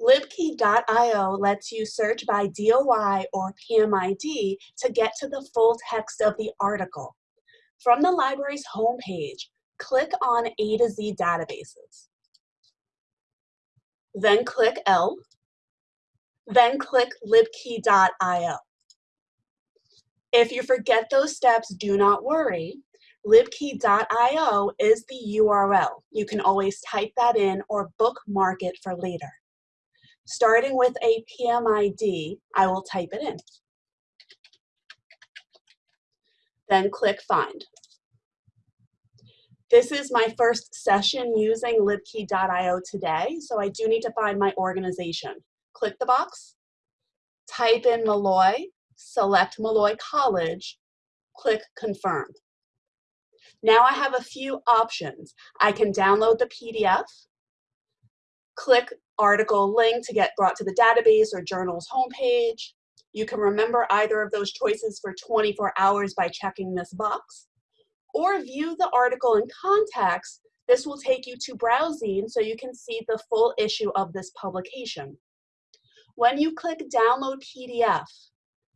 libkey.io lets you search by DOI or PMID to get to the full text of the article. From the library's homepage, click on A to Z databases. Then click L. Then click libkey.io. If you forget those steps, do not worry. libkey.io is the URL. You can always type that in or bookmark it for later. Starting with a PMID, I will type it in. Then click Find. This is my first session using libkey.io today, so I do need to find my organization. Click the box, type in Molloy, select Molloy College, click Confirm. Now I have a few options. I can download the PDF, click article link to get brought to the database or journal's homepage. You can remember either of those choices for 24 hours by checking this box. Or view the article in context. This will take you to BrowZine so you can see the full issue of this publication. When you click download PDF,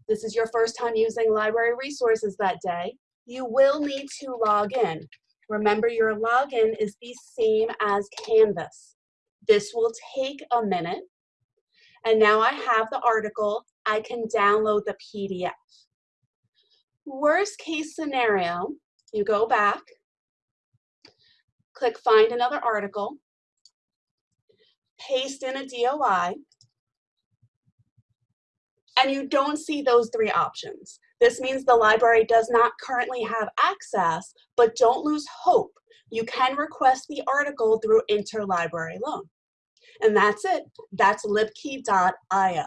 this is your first time using library resources that day, you will need to log in. Remember your login is the same as Canvas. This will take a minute. And now I have the article, I can download the PDF. Worst case scenario, you go back, click find another article, paste in a DOI, and you don't see those three options. This means the library does not currently have access, but don't lose hope. You can request the article through interlibrary loan. And that's it. That's libkey.io.